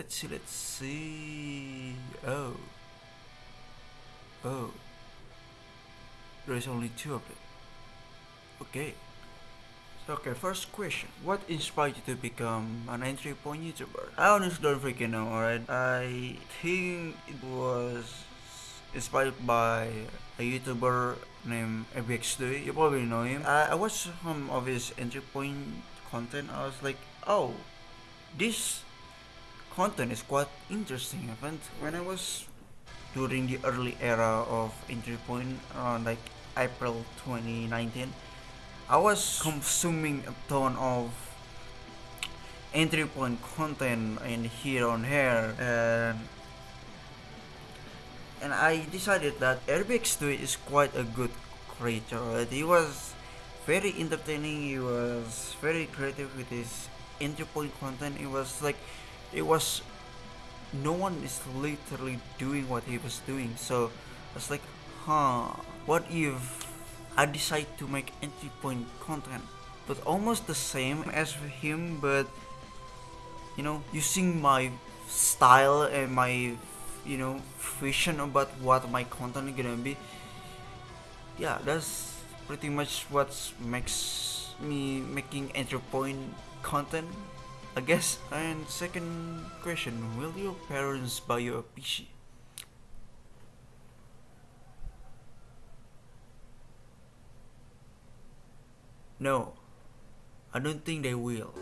let's see let's see. Oh. Oh. There's only two of them. Okay. So okay first question. What inspired you to become an entry point youtuber? I honestly don't freaking know alright? I think it was inspired by a youtuber named ABX2 you probably know him. I, I watched some of his entry point content. I was like oh this content is quite interesting event. When I was during the early era of entry point around like April 2019 I was consuming a ton of entry point content in here on here and and I decided that RBX2 is quite a good creator he was very entertaining he was very creative with his entry point content. It was like it was no one is literally doing what he was doing. So I was like huh what if I decide to make entry point content? But almost the same as him but you know using my style and my you know vision about what my content gonna be. Yeah that's pretty much what makes me making entry point content I guess. And second question, will your parents buy you a PC? No, I don't think they will.